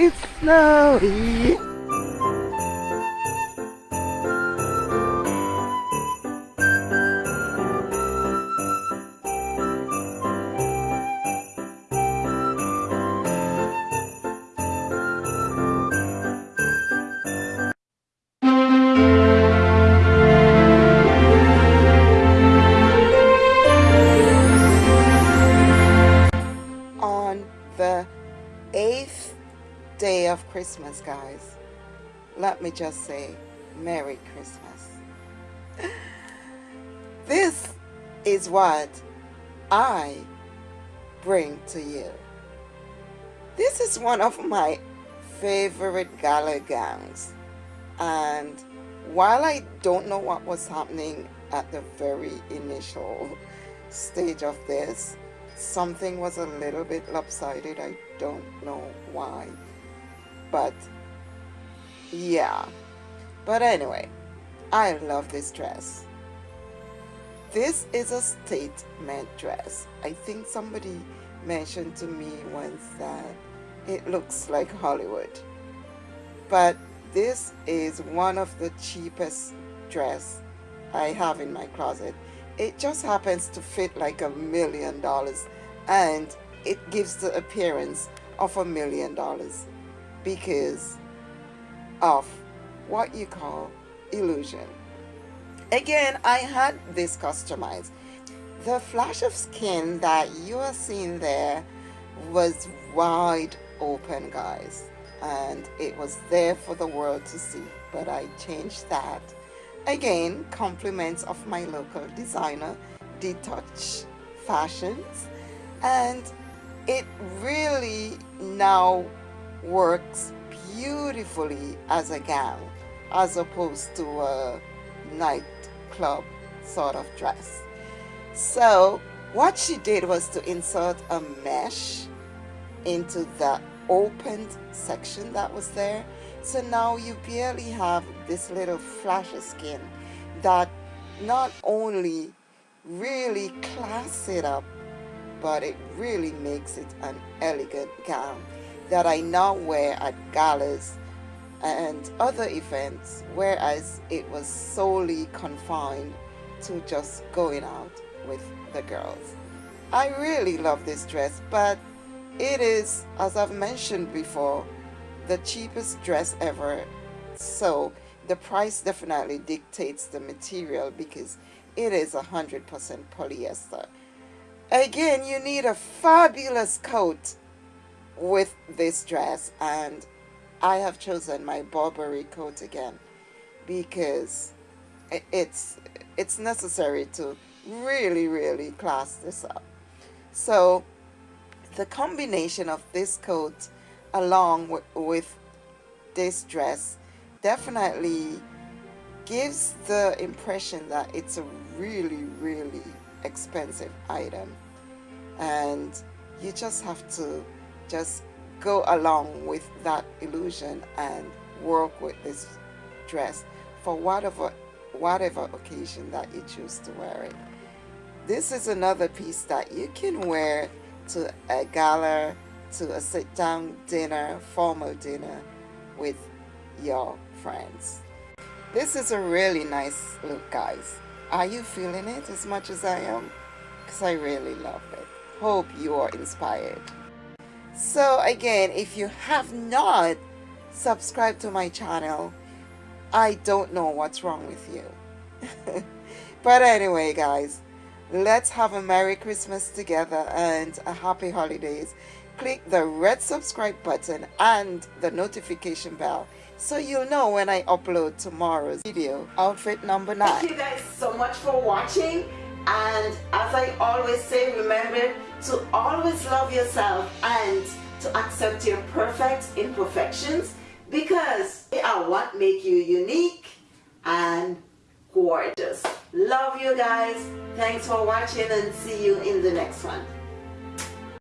it's snowy. Of Christmas, guys, let me just say Merry Christmas. This is what I bring to you. This is one of my favorite gala gowns. And while I don't know what was happening at the very initial stage of this, something was a little bit lopsided. I don't know why. But yeah. But anyway, I love this dress. This is a statement dress. I think somebody mentioned to me once that it looks like Hollywood. But this is one of the cheapest dress I have in my closet it just happens to fit like a million dollars and it gives the appearance of a million dollars because of what you call illusion. Again, I had this customized. The flash of skin that you are seeing there was wide open, guys. And it was there for the world to see. But I changed that Again, compliments of my local designer, Detouch Fashions. And it really now works beautifully as a gown as opposed to a nightclub sort of dress. So what she did was to insert a mesh into the opened section that was there so now you barely have this little flash of skin that not only really class it up, but it really makes it an elegant gown that I now wear at galas and other events, whereas it was solely confined to just going out with the girls. I really love this dress, but it is, as I've mentioned before, the cheapest dress ever so the price definitely dictates the material because it is a hundred percent polyester again you need a fabulous coat with this dress and I have chosen my Burberry coat again because it's it's necessary to really really class this up. So the combination of this coat along with, with this dress definitely gives the impression that it's a really really expensive item. And you just have to just go along with that illusion and work with this dress for whatever whatever occasion that you choose to wear it this is another piece that you can wear to a gala to a sit-down dinner, formal dinner with your friends. This is a really nice look, guys. Are you feeling it as much as I am? Because I really love it. Hope you are inspired. So again, if you have not subscribed to my channel, I don't know what's wrong with you. but anyway, guys, let's have a Merry Christmas together and a Happy Holidays. Click the red subscribe button and the notification bell so you'll know when I upload tomorrow's video. Outfit number nine. Thank you guys so much for watching and as I always say remember to always love yourself and to accept your perfect imperfections because they are what make you unique and gorgeous. Love you guys. Thanks for watching and see you in the next one